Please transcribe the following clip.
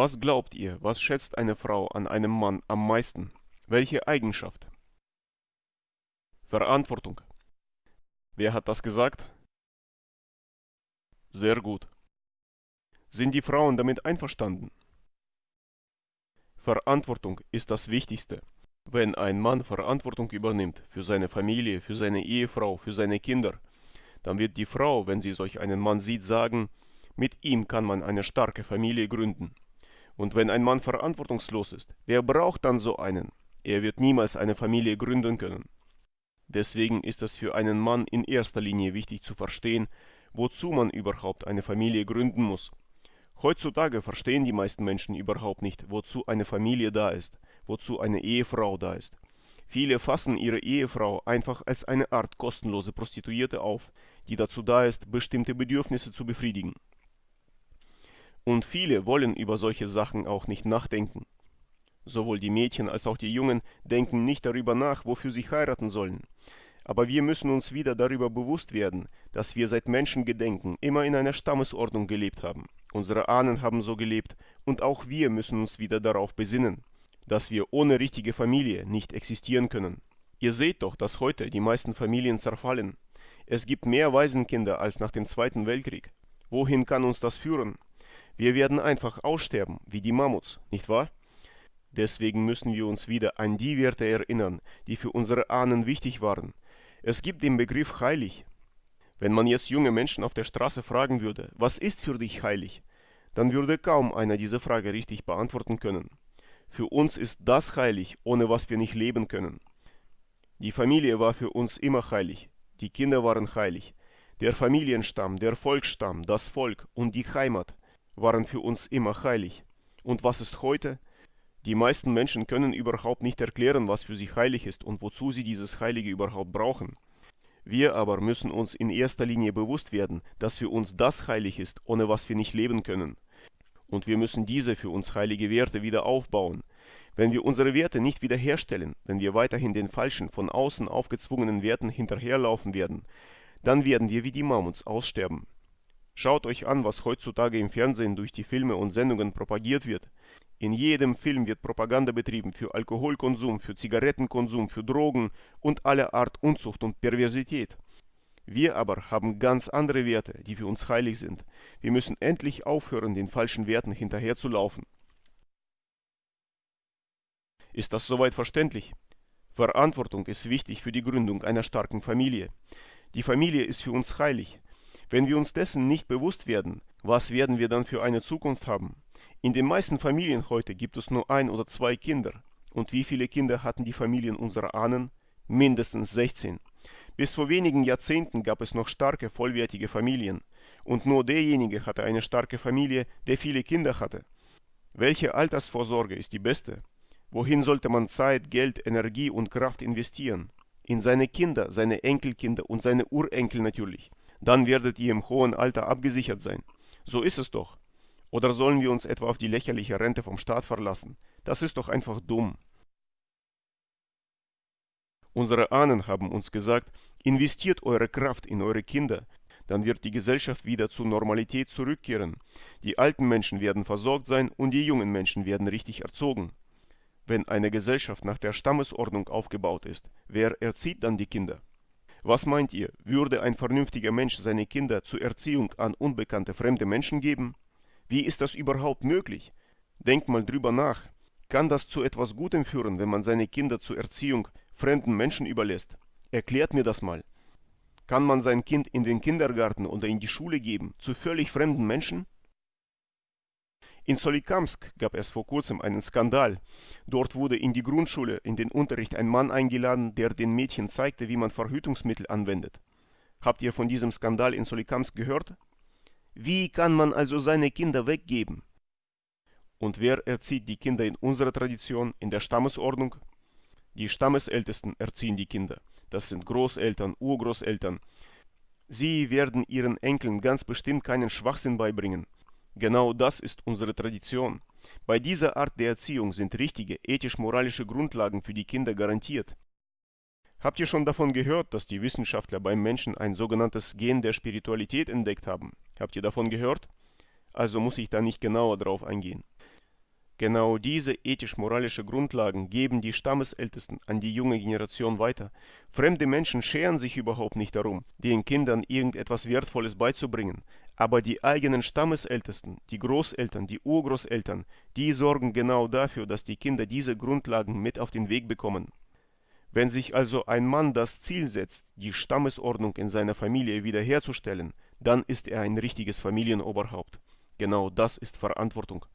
Was glaubt ihr, was schätzt eine Frau an einem Mann am meisten? Welche Eigenschaft? Verantwortung. Wer hat das gesagt? Sehr gut. Sind die Frauen damit einverstanden? Verantwortung ist das Wichtigste. Wenn ein Mann Verantwortung übernimmt für seine Familie, für seine Ehefrau, für seine Kinder, dann wird die Frau, wenn sie solch einen Mann sieht, sagen, mit ihm kann man eine starke Familie gründen. Und wenn ein Mann verantwortungslos ist, wer braucht dann so einen? Er wird niemals eine Familie gründen können. Deswegen ist es für einen Mann in erster Linie wichtig zu verstehen, wozu man überhaupt eine Familie gründen muss. Heutzutage verstehen die meisten Menschen überhaupt nicht, wozu eine Familie da ist, wozu eine Ehefrau da ist. Viele fassen ihre Ehefrau einfach als eine Art kostenlose Prostituierte auf, die dazu da ist, bestimmte Bedürfnisse zu befriedigen. Und viele wollen über solche Sachen auch nicht nachdenken. Sowohl die Mädchen als auch die Jungen denken nicht darüber nach, wofür sie heiraten sollen. Aber wir müssen uns wieder darüber bewusst werden, dass wir seit Menschengedenken immer in einer Stammesordnung gelebt haben. Unsere Ahnen haben so gelebt und auch wir müssen uns wieder darauf besinnen, dass wir ohne richtige Familie nicht existieren können. Ihr seht doch, dass heute die meisten Familien zerfallen. Es gibt mehr Waisenkinder als nach dem Zweiten Weltkrieg. Wohin kann uns das führen? Wir werden einfach aussterben, wie die Mammuts, nicht wahr? Deswegen müssen wir uns wieder an die Werte erinnern, die für unsere Ahnen wichtig waren. Es gibt den Begriff heilig. Wenn man jetzt junge Menschen auf der Straße fragen würde, was ist für dich heilig, dann würde kaum einer diese Frage richtig beantworten können. Für uns ist das heilig, ohne was wir nicht leben können. Die Familie war für uns immer heilig, die Kinder waren heilig, der Familienstamm, der Volksstamm, das Volk und die Heimat waren für uns immer heilig. Und was ist heute? Die meisten Menschen können überhaupt nicht erklären, was für sie heilig ist und wozu sie dieses Heilige überhaupt brauchen. Wir aber müssen uns in erster Linie bewusst werden, dass für uns das heilig ist, ohne was wir nicht leben können. Und wir müssen diese für uns heilige Werte wieder aufbauen. Wenn wir unsere Werte nicht wiederherstellen, wenn wir weiterhin den falschen, von außen aufgezwungenen Werten hinterherlaufen werden, dann werden wir wie die Mammuts aussterben. Schaut euch an, was heutzutage im Fernsehen durch die Filme und Sendungen propagiert wird. In jedem Film wird Propaganda betrieben für Alkoholkonsum, für Zigarettenkonsum, für Drogen und alle Art Unzucht und Perversität. Wir aber haben ganz andere Werte, die für uns heilig sind. Wir müssen endlich aufhören, den falschen Werten hinterherzulaufen. Ist das soweit verständlich? Verantwortung ist wichtig für die Gründung einer starken Familie. Die Familie ist für uns heilig. Wenn wir uns dessen nicht bewusst werden, was werden wir dann für eine Zukunft haben? In den meisten Familien heute gibt es nur ein oder zwei Kinder. Und wie viele Kinder hatten die Familien unserer Ahnen? Mindestens 16. Bis vor wenigen Jahrzehnten gab es noch starke, vollwertige Familien. Und nur derjenige hatte eine starke Familie, der viele Kinder hatte. Welche Altersvorsorge ist die beste? Wohin sollte man Zeit, Geld, Energie und Kraft investieren? In seine Kinder, seine Enkelkinder und seine Urenkel natürlich. Dann werdet ihr im hohen Alter abgesichert sein. So ist es doch. Oder sollen wir uns etwa auf die lächerliche Rente vom Staat verlassen? Das ist doch einfach dumm. Unsere Ahnen haben uns gesagt, investiert eure Kraft in eure Kinder, dann wird die Gesellschaft wieder zur Normalität zurückkehren. Die alten Menschen werden versorgt sein und die jungen Menschen werden richtig erzogen. Wenn eine Gesellschaft nach der Stammesordnung aufgebaut ist, wer erzieht dann die Kinder? Was meint ihr, würde ein vernünftiger Mensch seine Kinder zur Erziehung an unbekannte fremde Menschen geben? Wie ist das überhaupt möglich? Denkt mal drüber nach. Kann das zu etwas Gutem führen, wenn man seine Kinder zur Erziehung fremden Menschen überlässt? Erklärt mir das mal. Kann man sein Kind in den Kindergarten oder in die Schule geben, zu völlig fremden Menschen? In Solikamsk gab es vor kurzem einen Skandal. Dort wurde in die Grundschule in den Unterricht ein Mann eingeladen, der den Mädchen zeigte, wie man Verhütungsmittel anwendet. Habt ihr von diesem Skandal in Solikamsk gehört? Wie kann man also seine Kinder weggeben? Und wer erzieht die Kinder in unserer Tradition, in der Stammesordnung? Die Stammesältesten erziehen die Kinder. Das sind Großeltern, Urgroßeltern. Sie werden ihren Enkeln ganz bestimmt keinen Schwachsinn beibringen. Genau das ist unsere Tradition. Bei dieser Art der Erziehung sind richtige ethisch-moralische Grundlagen für die Kinder garantiert. Habt ihr schon davon gehört, dass die Wissenschaftler beim Menschen ein sogenanntes Gen der Spiritualität entdeckt haben? Habt ihr davon gehört? Also muss ich da nicht genauer drauf eingehen. Genau diese ethisch-moralische Grundlagen geben die Stammesältesten an die junge Generation weiter. Fremde Menschen scheren sich überhaupt nicht darum, den Kindern irgendetwas Wertvolles beizubringen, aber die eigenen Stammesältesten, die Großeltern, die Urgroßeltern, die sorgen genau dafür, dass die Kinder diese Grundlagen mit auf den Weg bekommen. Wenn sich also ein Mann das Ziel setzt, die Stammesordnung in seiner Familie wiederherzustellen, dann ist er ein richtiges Familienoberhaupt. Genau das ist Verantwortung.